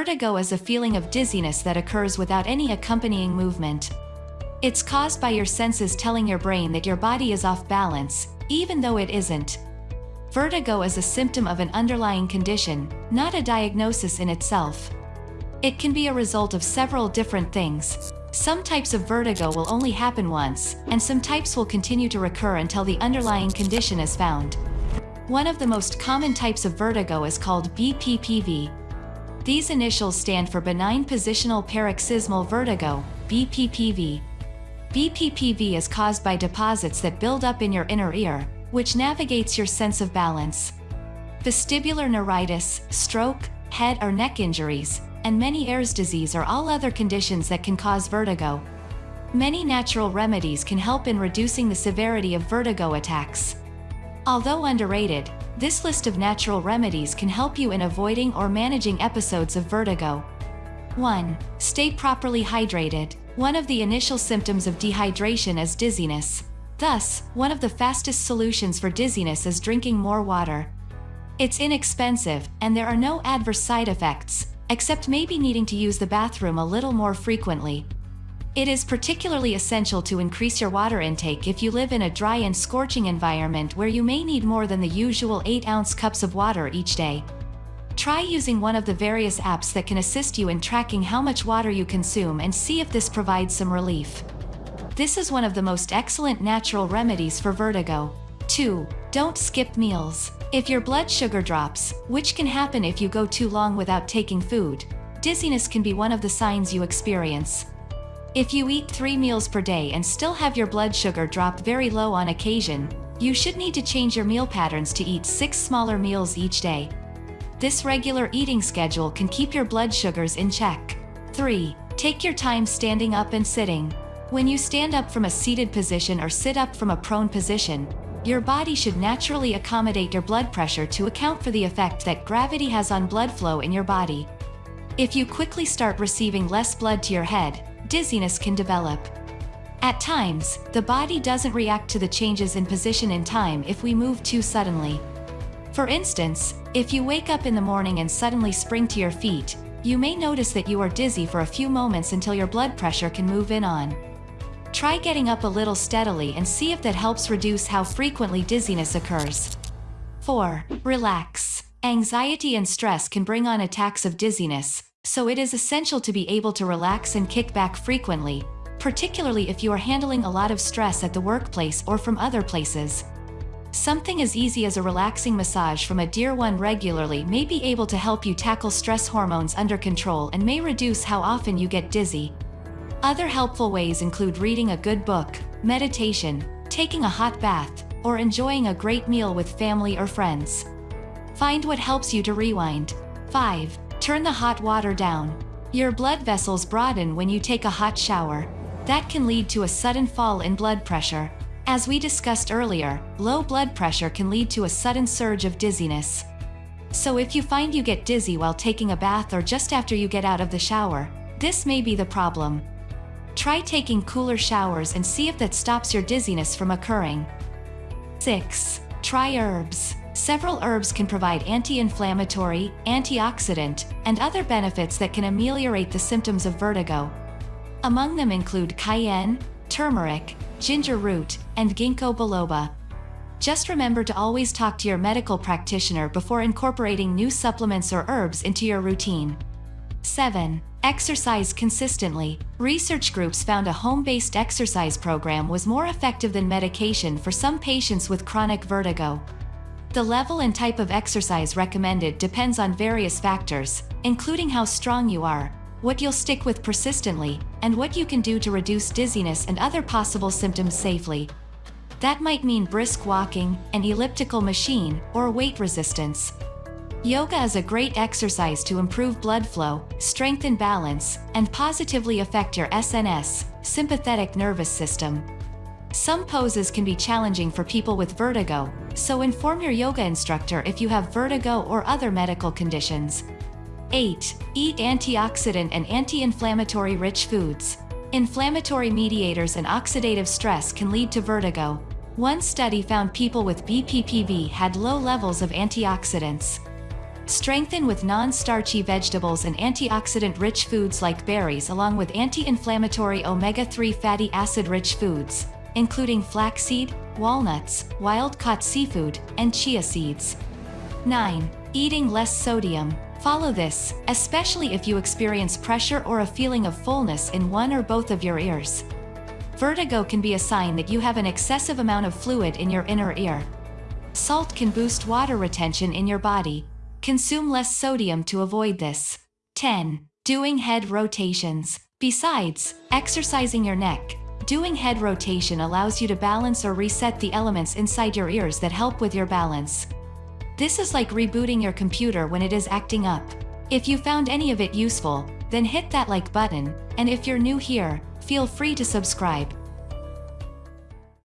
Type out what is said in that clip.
Vertigo is a feeling of dizziness that occurs without any accompanying movement. It's caused by your senses telling your brain that your body is off balance, even though it isn't. Vertigo is a symptom of an underlying condition, not a diagnosis in itself. It can be a result of several different things. Some types of vertigo will only happen once, and some types will continue to recur until the underlying condition is found. One of the most common types of vertigo is called BPPV. These initials stand for Benign Positional Paroxysmal Vertigo, BPPV. BPPV is caused by deposits that build up in your inner ear, which navigates your sense of balance. Vestibular neuritis, stroke, head or neck injuries, and many Meniere's disease are all other conditions that can cause vertigo. Many natural remedies can help in reducing the severity of vertigo attacks. Although underrated, this list of natural remedies can help you in avoiding or managing episodes of vertigo. 1. Stay properly hydrated. One of the initial symptoms of dehydration is dizziness. Thus, one of the fastest solutions for dizziness is drinking more water. It's inexpensive, and there are no adverse side effects, except maybe needing to use the bathroom a little more frequently. It is particularly essential to increase your water intake if you live in a dry and scorching environment where you may need more than the usual 8-ounce cups of water each day. Try using one of the various apps that can assist you in tracking how much water you consume and see if this provides some relief. This is one of the most excellent natural remedies for vertigo. 2. Don't skip meals. If your blood sugar drops, which can happen if you go too long without taking food, dizziness can be one of the signs you experience. If you eat three meals per day and still have your blood sugar drop very low on occasion, you should need to change your meal patterns to eat six smaller meals each day. This regular eating schedule can keep your blood sugars in check. 3. Take your time standing up and sitting. When you stand up from a seated position or sit up from a prone position, your body should naturally accommodate your blood pressure to account for the effect that gravity has on blood flow in your body. If you quickly start receiving less blood to your head, dizziness can develop. At times, the body doesn't react to the changes in position in time if we move too suddenly. For instance, if you wake up in the morning and suddenly spring to your feet, you may notice that you are dizzy for a few moments until your blood pressure can move in on. Try getting up a little steadily and see if that helps reduce how frequently dizziness occurs. 4. Relax. Anxiety and stress can bring on attacks of dizziness, so it is essential to be able to relax and kick back frequently, particularly if you are handling a lot of stress at the workplace or from other places. Something as easy as a relaxing massage from a dear one regularly may be able to help you tackle stress hormones under control and may reduce how often you get dizzy, other helpful ways include reading a good book, meditation, taking a hot bath, or enjoying a great meal with family or friends. Find what helps you to rewind. 5. Turn the hot water down. Your blood vessels broaden when you take a hot shower. That can lead to a sudden fall in blood pressure. As we discussed earlier, low blood pressure can lead to a sudden surge of dizziness. So if you find you get dizzy while taking a bath or just after you get out of the shower, this may be the problem. Try taking cooler showers and see if that stops your dizziness from occurring. 6. Try herbs. Several herbs can provide anti-inflammatory, antioxidant, and other benefits that can ameliorate the symptoms of vertigo. Among them include cayenne, turmeric, ginger root, and ginkgo biloba. Just remember to always talk to your medical practitioner before incorporating new supplements or herbs into your routine. 7. Exercise consistently. Research groups found a home-based exercise program was more effective than medication for some patients with chronic vertigo. The level and type of exercise recommended depends on various factors, including how strong you are, what you'll stick with persistently, and what you can do to reduce dizziness and other possible symptoms safely. That might mean brisk walking, an elliptical machine, or weight resistance. Yoga is a great exercise to improve blood flow, strengthen balance, and positively affect your SNS, sympathetic nervous system. Some poses can be challenging for people with vertigo, so inform your yoga instructor if you have vertigo or other medical conditions. 8. Eat antioxidant and anti-inflammatory rich foods. Inflammatory mediators and oxidative stress can lead to vertigo. One study found people with BPPV had low levels of antioxidants, Strengthen with non-starchy vegetables and antioxidant-rich foods like berries along with anti-inflammatory omega-3 fatty acid-rich foods, including flaxseed, walnuts, wild-caught seafood, and chia seeds. 9. Eating less sodium. Follow this, especially if you experience pressure or a feeling of fullness in one or both of your ears. Vertigo can be a sign that you have an excessive amount of fluid in your inner ear. Salt can boost water retention in your body. Consume less sodium to avoid this. 10. Doing head rotations. Besides, exercising your neck, doing head rotation allows you to balance or reset the elements inside your ears that help with your balance. This is like rebooting your computer when it is acting up. If you found any of it useful, then hit that like button, and if you're new here, feel free to subscribe.